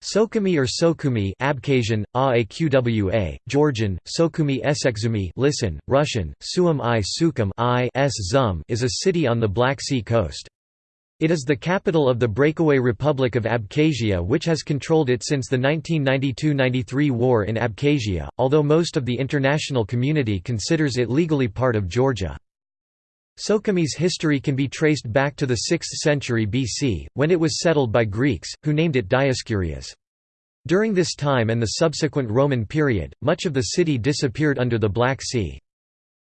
Sokumi or Sokumi Abkhazian, Aaqwa, Georgian, Sokumi Esekzumi listen, Russian, Suum i Sukum I s Zum is a city on the Black Sea coast. It is the capital of the breakaway Republic of Abkhazia which has controlled it since the 1992–93 war in Abkhazia, although most of the international community considers it legally part of Georgia. Sukhum's history can be traced back to the 6th century BC, when it was settled by Greeks, who named it Dioscurias. During this time and the subsequent Roman period, much of the city disappeared under the Black Sea.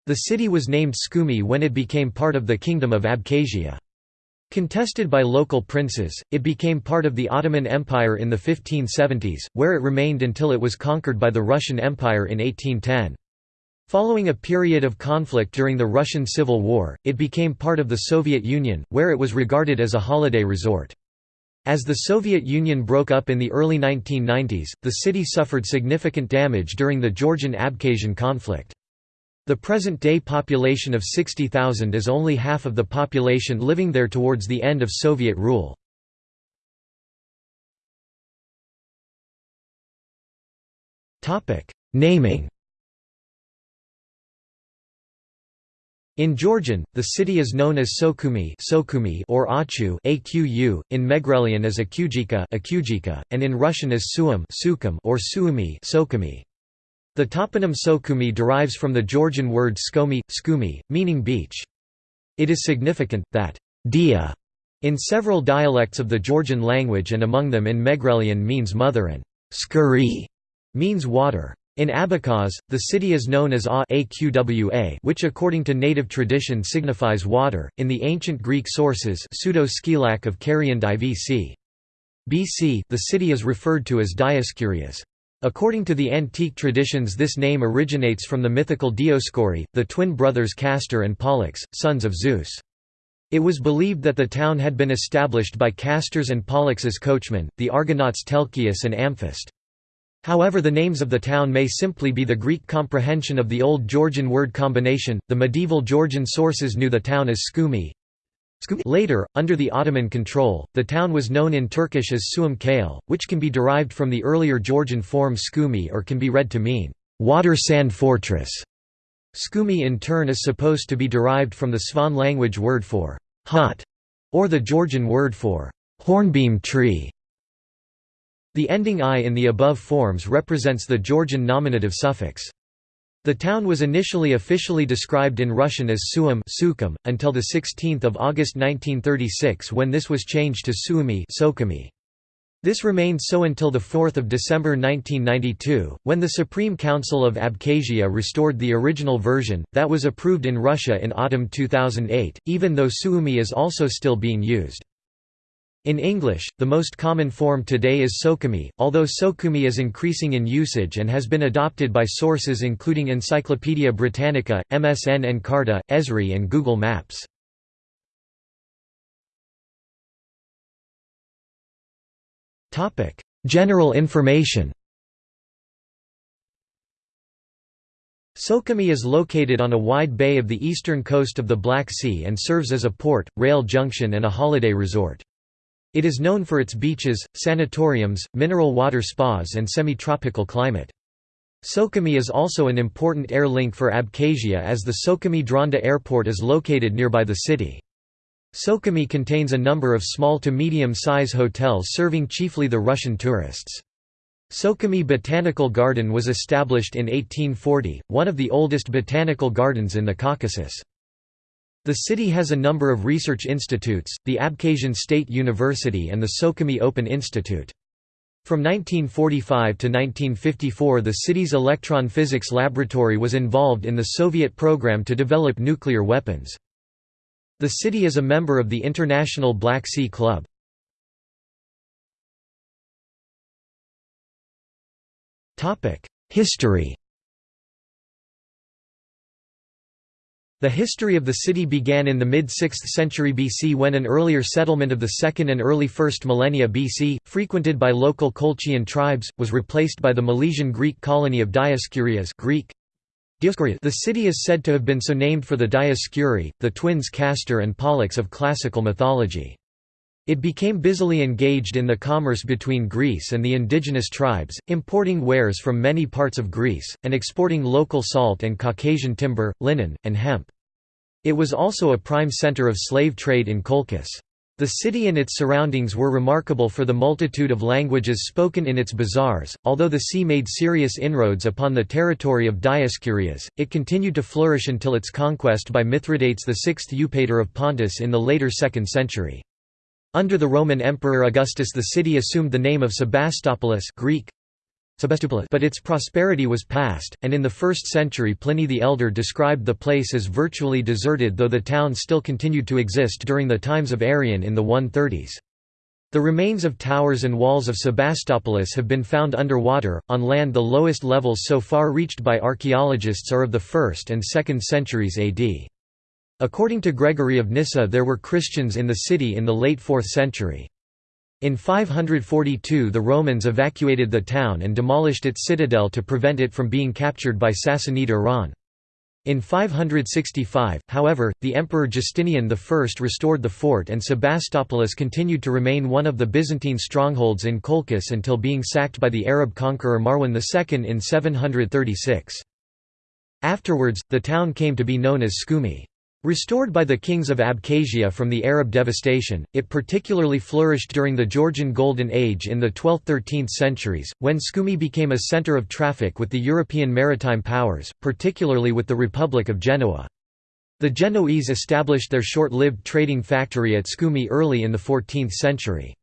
The city was named Tskhumi when it became part of the Kingdom of Abkhazia. Contested by local princes, it became part of the Ottoman Empire in the 1570s, where it remained until it was conquered by the Russian Empire in 1810. Following a period of conflict during the Russian Civil War, it became part of the Soviet Union, where it was regarded as a holiday resort. As the Soviet Union broke up in the early 1990s, the city suffered significant damage during the Georgian-Abkhazian conflict. The present-day population of 60,000 is only half of the population living there towards the end of Soviet rule. Naming In Georgian, the city is known as Sokumi, or Achu in Megrelian as Akujika, and in Russian as Sukhum or Sukhumi. The toponym Sokumi derives from the Georgian word skomi, skumi, meaning beach. It is significant, that dia in several dialects of the Georgian language and among them in Megrelian means mother and skuri means water. In Abkhaz, the city is known as Aqwa which according to native tradition signifies water, in the ancient Greek sources pseudo of Carian BC. BC the city is referred to as Dioscurias. According to the antique traditions this name originates from the mythical Dioscuri, the twin brothers Castor and Pollux, sons of Zeus. It was believed that the town had been established by Castor's and Pollux's coachmen, the Argonauts Telchius and Amphist. However, the names of the town may simply be the Greek comprehension of the Old Georgian word combination. The medieval Georgian sources knew the town as Tskhumi. Later, under the Ottoman control, the town was known in Turkish as Suum Kale, which can be derived from the earlier Georgian form Tskhumi or can be read to mean, water sand fortress. Tskhumi in turn is supposed to be derived from the Svan language word for hot, or the Georgian word for hornbeam tree. The ending i in the above forms represents the Georgian nominative suffix. The town was initially officially described in Russian as Suum Sukum, until 16 August 1936 when this was changed to Suumi Sokumi. This remained so until 4 December 1992, when the Supreme Council of Abkhazia restored the original version, that was approved in Russia in autumn 2008, even though Sukhumi is also still being used. In English, the most common form today is Sokumi, although Sokumi is increasing in usage and has been adopted by sources including Encyclopaedia Britannica, MSN Encarta, Esri and Google Maps. General information Sokumi is located on a wide bay of the eastern coast of the Black Sea and serves as a port, rail junction and a holiday resort. It is known for its beaches, sanatoriums, mineral water spas and semi-tropical climate. Sokumi is also an important air link for Abkhazia as the Sokumi Dranda Airport is located nearby the city. Sokumi contains a number of small to medium-size hotels serving chiefly the Russian tourists. Sokumi Botanical Garden was established in 1840, one of the oldest botanical gardens in the Caucasus. The city has a number of research institutes, the Abkhazian State University and the Sokumi Open Institute. From 1945 to 1954 the city's electron physics laboratory was involved in the Soviet program to develop nuclear weapons. The city is a member of the International Black Sea Club. History The history of the city began in the mid-6th century BC when an earlier settlement of the 2nd and early 1st millennia BC, frequented by local Colchian tribes, was replaced by the Milesian Greek colony of Dioscurias Greek. The city is said to have been so named for the Dioscuri, the twins Castor and Pollux of classical mythology. It became busily engaged in the commerce between Greece and the indigenous tribes, importing wares from many parts of Greece, and exporting local salt and Caucasian timber, linen, and hemp. It was also a prime center of slave trade in Colchis. The city and its surroundings were remarkable for the multitude of languages spoken in its bazaars. Although the sea made serious inroads upon the territory of Dioscurias, it continued to flourish until its conquest by Mithridates VI Eupator of Pontus in the later 2nd century. Under the Roman Emperor Augustus the city assumed the name of Sebastopolis Greek, but its prosperity was past, and in the 1st century Pliny the Elder described the place as virtually deserted though the town still continued to exist during the times of Arrian in the 130s. The remains of towers and walls of Sebastopolis have been found underwater, on land the lowest levels so far reached by archaeologists are of the 1st and 2nd centuries AD. According to Gregory of Nyssa there were Christians in the city in the late 4th century. In 542 the Romans evacuated the town and demolished its citadel to prevent it from being captured by Sassanid Iran. In 565, however, the Emperor Justinian I restored the fort and Sebastopolis continued to remain one of the Byzantine strongholds in Colchis until being sacked by the Arab conqueror Marwan II in 736. Afterwards, the town came to be known as Tskhumi. Restored by the kings of Abkhazia from the Arab devastation, it particularly flourished during the Georgian Golden Age in the 12th–13th centuries, when Tskhumi became a centre of traffic with the European maritime powers, particularly with the Republic of Genoa. The Genoese established their short-lived trading factory at Tskhumi early in the 14th century.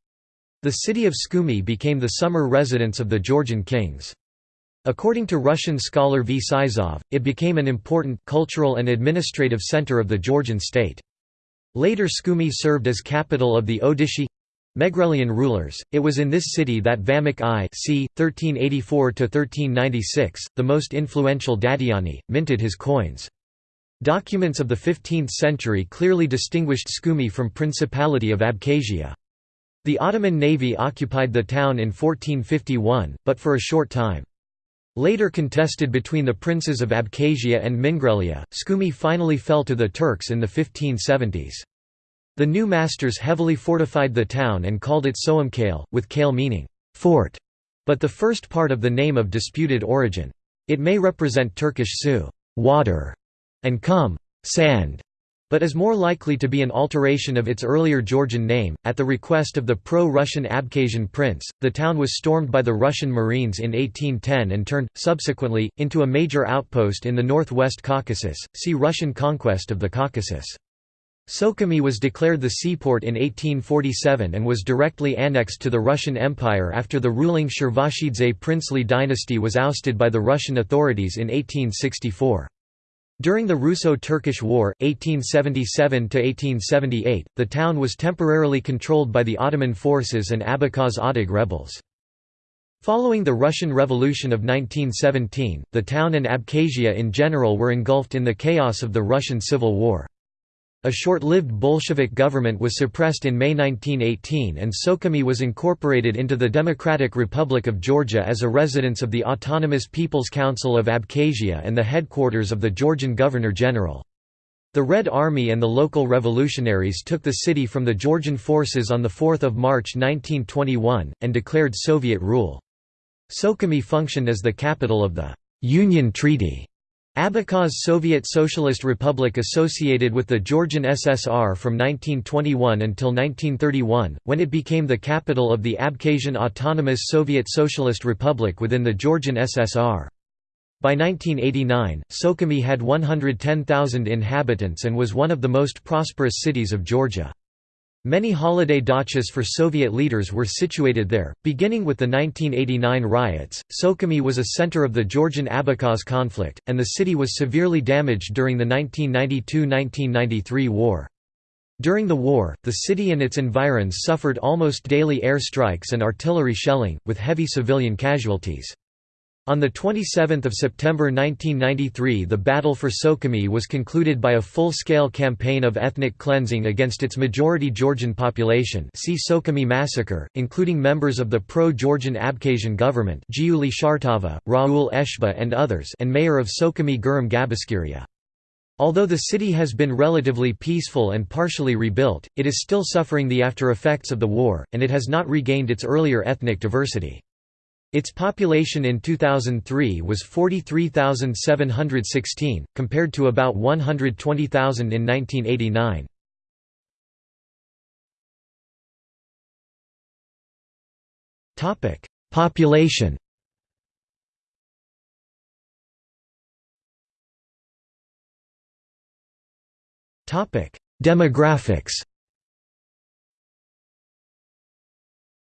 The city of Tskhumi became the summer residence of the Georgian kings. According to Russian scholar V. Sizov, it became an important cultural and administrative center of the Georgian state. Later Tskhumi served as capital of the Odishi Megrelian rulers. It was in this city that Vameq I c. 1384–1396, the most influential Dadiani, minted his coins. Documents of the 15th century clearly distinguished Tskhumi from Principality of Abkhazia. The Ottoman navy occupied the town in 1451, but for a short time. Later contested between the princes of Abkhazia and Mingrelia, Tskhumi finally fell to the Turks in the 1570s. The new masters heavily fortified the town and called it Soamkale, with kale meaning fort, but the first part of the name of disputed origin. It may represent Turkish su water, and kum sand, but is more likely to be an alteration of its earlier Georgian name. At the request of the pro Russian Abkhazian prince, the town was stormed by the Russian Marines in 1810 and turned, subsequently, into a major outpost in the northwest Caucasus. See Russian conquest of the Caucasus. Sukhumi was declared the seaport in 1847 and was directly annexed to the Russian Empire after the ruling Shervashidze princely dynasty was ousted by the Russian authorities in 1864. During the Russo-Turkish War, 1877–1878, the town was temporarily controlled by the Ottoman forces and Abkhaz Odag rebels. Following the Russian Revolution of 1917, the town and Abkhazia in general were engulfed in the chaos of the Russian Civil War. A short-lived Bolshevik government was suppressed in May 1918 and Sukhumi was incorporated into the Democratic Republic of Georgia as a residence of the Autonomous People's Council of Abkhazia and the headquarters of the Georgian Governor-General. The Red Army and the local revolutionaries took the city from the Georgian forces on 4 March 1921, and declared Soviet rule. Sukhumi functioned as the capital of the «Union Treaty» Abkhaz Soviet Socialist Republic associated with the Georgian SSR from 1921 until 1931, when it became the capital of the Abkhazian Autonomous Soviet Socialist Republic within the Georgian SSR. By 1989, Sukhumi had 110,000 inhabitants and was one of the most prosperous cities of Georgia. Many holiday dachas for Soviet leaders were situated there. Beginning with the 1989 riots, Sukhumi was a center of the Georgian Abkhaz conflict, and the city was severely damaged during the 1992–1993 war. During the war, the city and its environs suffered almost daily air strikes and artillery shelling, with heavy civilian casualties. On 27 September 1993 the battle for Sukhumi was concluded by a full-scale campaign of ethnic cleansing against its majority Georgian population see Sukhumi massacre, including members of the pro-Georgian Abkhazian government Giuli Shartava, Raul Eshba and others and mayor of Sukhumi Guram Gabiskiria. Although the city has been relatively peaceful and partially rebuilt, it is still suffering the after-effects of the war, and it has not regained its earlier ethnic diversity. Its population in 2003 was 43,716, compared to about 120,000 in 1989. Population Demographics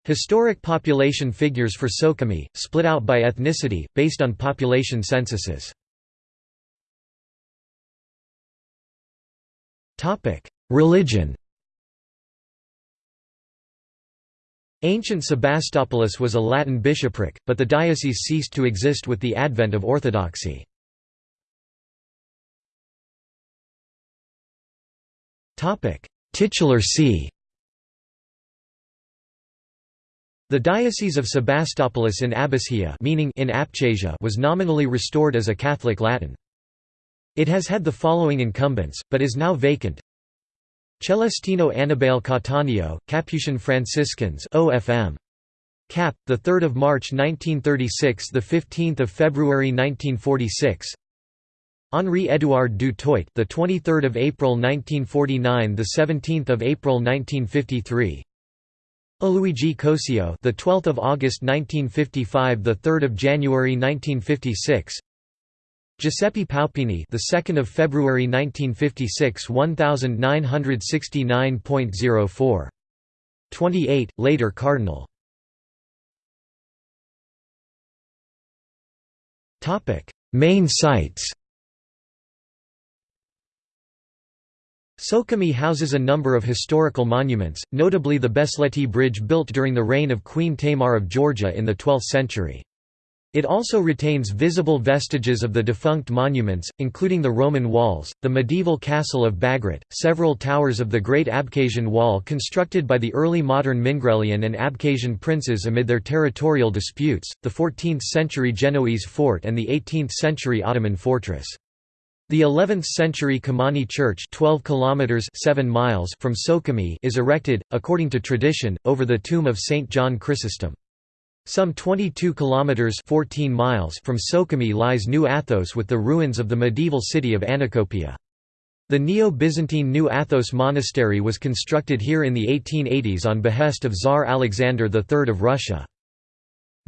Historic population figures for Sukhumi, split out by ethnicity, based on population censuses. Religion Ancient Sebastopolis was a Latin bishopric, but the diocese ceased to exist with the advent of Orthodoxy. Titular see The Diocese of Sebastopolis in Abbasia meaning in Abchasia was nominally restored as a Catholic Latin. It has had the following incumbents, but is now vacant. Celestino Annibale Cattaneo, Capuchin Franciscans OFM. Cap, the 3rd of March 1936, the 15th of February 1946. Henri Édouard du Toit, the 23rd of April 1949, the 17th of April 1953. Luigi Cosio, the 12th of August 1955, the 3rd of January 1956. Giuseppe Paupini, the 2nd of February 1956, 1969.04. 28, later Cardinal. Topic: Main sites. Sukhumi houses a number of historical monuments, notably the Besleti Bridge built during the reign of Queen Tamar of Georgia in the 12th century. It also retains visible vestiges of the defunct monuments, including the Roman walls, the medieval castle of Bagrat, several towers of the Great Abkhazian Wall constructed by the early modern Mingrelian and Abkhazian princes amid their territorial disputes, the 14th-century Genoese fort and the 18th-century Ottoman fortress. The 11th-century Kamani Church 12 kilometers 7 miles from Sukhumi is erected, according to tradition, over the tomb of Saint John Chrysostom. Some 22 kilometers 14 miles from Sukhumi lies New Athos with the ruins of the medieval city of Anacopia. The Neo-Byzantine New Athos monastery was constructed here in the 1880s on behest of Tsar Alexander III of Russia.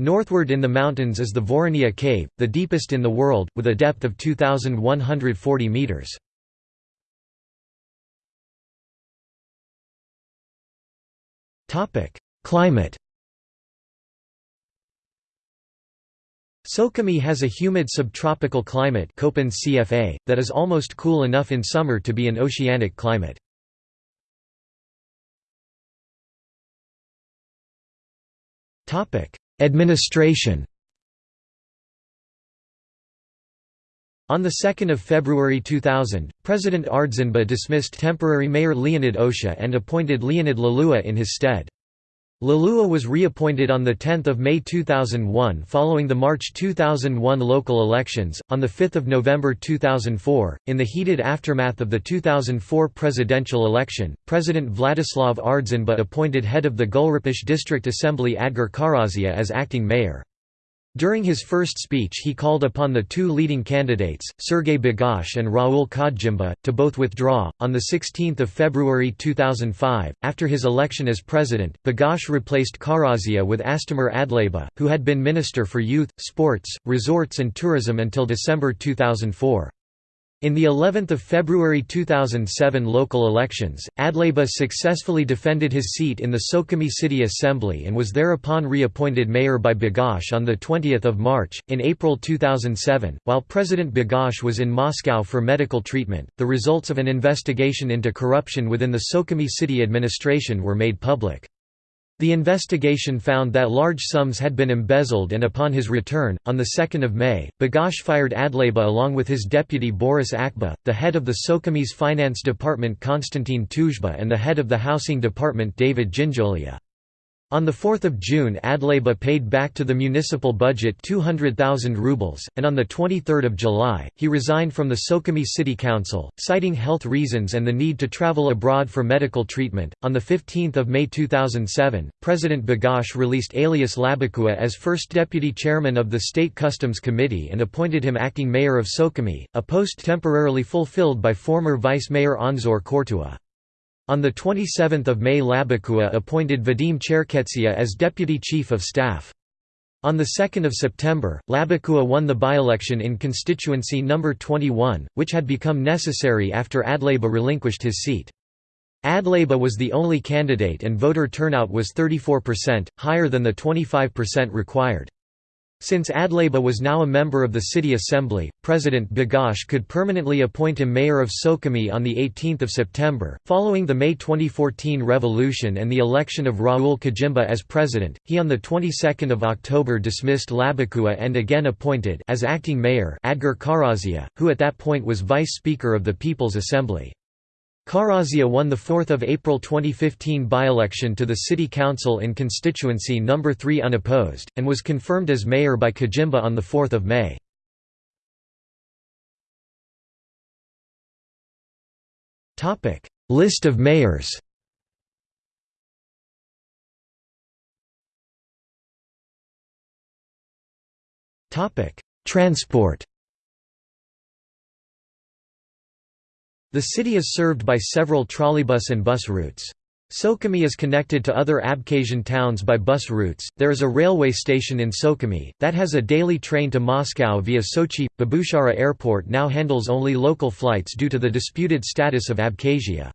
Northward in the mountains is the Voroniya Cave, the deepest in the world, with a depth of 2,140 metres. Climate Sukhumi has a humid subtropical climate CFA, that is almost cool enough in summer to be an oceanic climate. Administration On 2 February 2000, President Ardzinba dismissed temporary mayor Leonid Osha and appointed Leonid Lalua in his stead. Lalua was reappointed on 10 May 2001 following the March 2001 local elections. On 5 November 2004, in the heated aftermath of the 2004 presidential election, President Vladislav Ardzinba appointed head of the Gulripshi District Assembly Adgur Kharazia as acting mayor. During his first speech he called upon the two leading candidates, Sergei Bagapsh and Raul Khajimba, to both withdraw. On 16 February 2005, after his election as president, Bagapsh replaced Kharazia with Astamir Adleiba, who had been Minister for Youth, Sports, Resorts and Tourism until December 2004. In the 11th of February 2007 local elections, Adleiba successfully defended his seat in the Sukhumi City Assembly and was thereupon reappointed mayor by Bagapsh on the 20th of March. In April 2007, while President Bagapsh was in Moscow for medical treatment, the results of an investigation into corruption within the Sukhumi city administration were made public. The investigation found that large sums had been embezzled and upon his return, on 2 May, Bagapsh fired Adleiba along with his deputy Boris Akba, the head of the Sukhumi's finance department Konstantin Tuzhba and the head of the housing department David Ginjolia. On 4 June Adleiba paid back to the municipal budget 200,000 rubles, and on 23 July, he resigned from the Sukhumi City Council, citing health reasons and the need to travel abroad for medical treatment. On 15 May 2007, President Bagapsh released Alias Labakhua as first deputy chairman of the State Customs Committee and appointed him acting mayor of Sukhumi, a post temporarily fulfilled by former vice mayor Anzor Kortua. On 27 May Labakhua appointed Vadim Cherketsia as Deputy Chief of Staff. On 2 September, Labakhua won the by-election in constituency No. 21, which had become necessary after Adleiba relinquished his seat. Adleiba was the only candidate and voter turnout was 34%, higher than the 25% required. Since Adleiba was now a member of the city assembly, President Bagapsh could permanently appoint him mayor of Sukhumi on 18 September. Following the May 2014 revolution and the election of Raul Khajimba as president, he on the 22nd of October dismissed Labakhua and again appointed as acting mayor Adgur Kharazia, who at that point was vice speaker of the People's Assembly. Kharazia won the 4 April 2015 by-election to the City Council in constituency No. 3 unopposed, and was confirmed as mayor by Khajimba on 4 May. List of mayors Transport The city is served by several trolleybus and bus routes. Sukhumi is connected to other Abkhazian towns by bus routes. There is a railway station in Sukhumi that has a daily train to Moscow via Sochi. Babushara Airport now handles only local flights due to the disputed status of Abkhazia.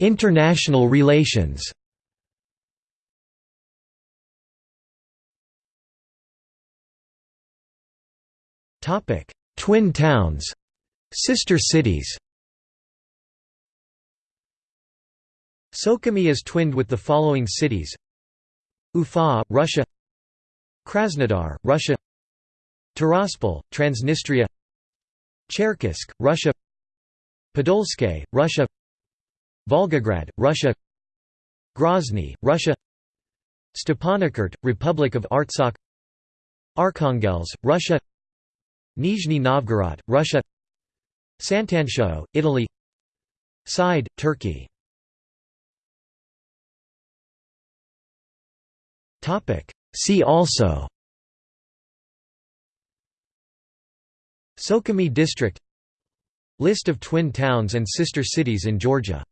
International relations. Twin towns, sister cities. Sukhumi is twinned with the following cities: Ufa, Russia; Krasnodar, Russia; Tiraspol, Transnistria; Cherkessk, Russia; Podolsk, Russia; Volgograd, Russia; Grozny, Russia; Stepanakert, Republic of Artsakh; Arkhangelsk, Russia Nizhny Novgorod, Russia. Sant'Antioco, Italy. Side, Turkey. See also. Sukhumi district. List of twin towns and sister cities in Georgia